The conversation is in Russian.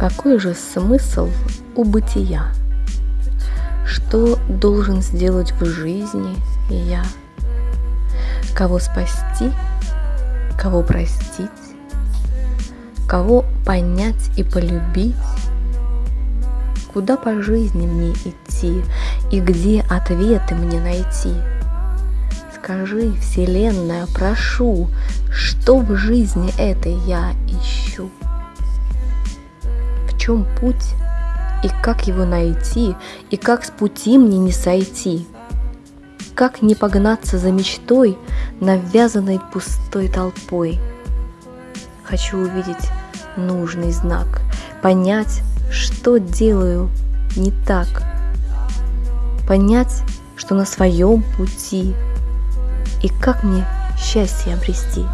Какой же смысл у бытия? Что должен сделать в жизни я? Кого спасти, кого простить, кого понять и полюбить? Куда по жизни мне идти и где ответы мне найти? Скажи, Вселенная, прошу, что в жизни этой я ищу? Чем путь и как его найти, и как с пути мне не сойти? Как не погнаться за мечтой, навязанной пустой толпой? Хочу увидеть нужный знак, понять, что делаю не так, понять, что на своем пути – и как мне счастье обрести?